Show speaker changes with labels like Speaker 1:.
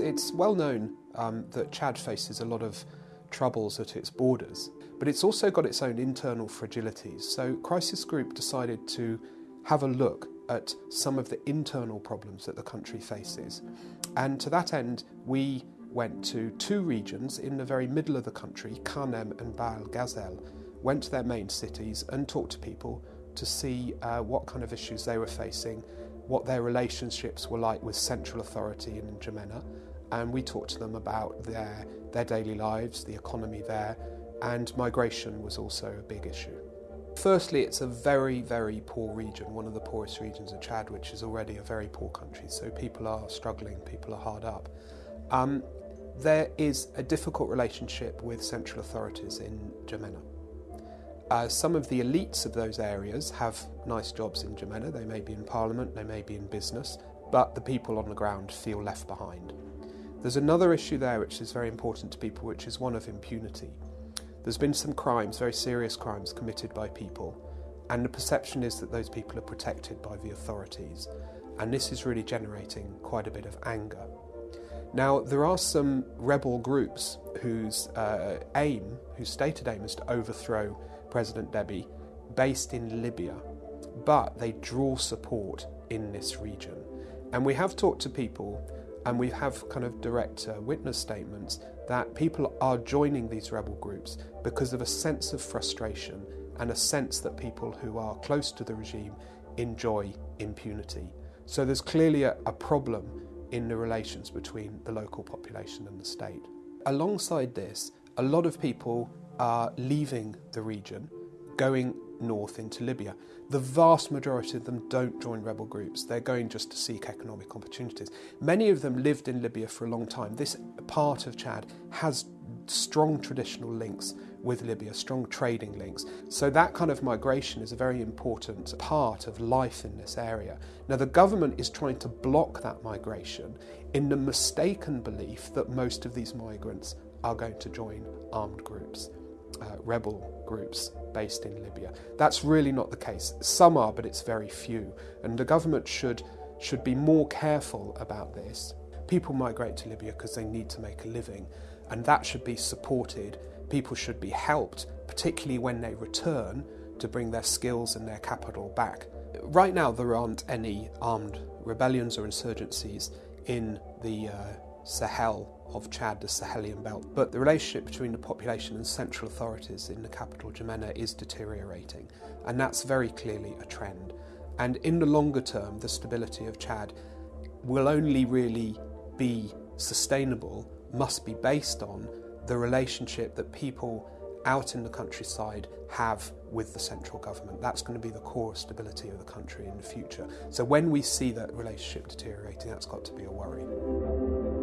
Speaker 1: It's well known um, that Chad faces a lot of troubles at its borders, but it's also got its own internal fragilities. So, Crisis Group decided to have a look at some of the internal problems that the country faces. And to that end, we went to two regions in the very middle of the country, Kanem and Bahr el Gazel, went to their main cities and talked to people to see uh, what kind of issues they were facing, what their relationships were like with central authority in N'Djamena, and we talked to them about their, their daily lives, the economy there, and migration was also a big issue. Firstly, it's a very, very poor region, one of the poorest regions of Chad, which is already a very poor country, so people are struggling, people are hard up. Um, there is a difficult relationship with central authorities in N'Djamena. Uh, some of the elites of those areas have nice jobs in N'Djamena. They may be in parliament, they may be in business, but the people on the ground feel left behind. There's another issue there which is very important to people, which is one of impunity. There's been some crimes, very serious crimes, committed by people, and the perception is that those people are protected by the authorities, and this is really generating quite a bit of anger. Now, there are some rebel groups whose uh, aim, whose stated aim, is to overthrow President Deby, based in Libya, but they draw support in this region. And we have talked to people and we have kind of direct uh, witness statements that people are joining these rebel groups because of a sense of frustration and a sense that people who are close to the regime enjoy impunity. So there's clearly a, a problem in the relations between the local population and the state. Alongside this, a lot of people are leaving the region, going north into Libya. The vast majority of them don't join rebel groups. They're going just to seek economic opportunities. Many of them lived in Libya for a long time. This part of Chad has strong traditional links with Libya, strong trading links. So that kind of migration is a very important part of life in this area. Now, the government is trying to block that migration in the mistaken belief that most of these migrants are going to join armed groups uh, rebel groups based in Libya. That's really not the case. Some are, but it's very few. And the government should, should be more careful about this. People migrate to Libya because they need to make a living, and that should be supported. People should be helped, particularly when they return, to bring their skills and their capital back. Right now, there aren't any armed rebellions or insurgencies in the uh, Sahel of Chad, the Sahelian belt. But the relationship between the population and central authorities in the capital, N'Djamena, is deteriorating, and that's very clearly a trend. And in the longer term, the stability of Chad will only really be sustainable, must be based on the relationship that people out in the countryside have with the central government. That's going to be the core stability of the country in the future. So when we see that relationship deteriorating, that's got to be a worry.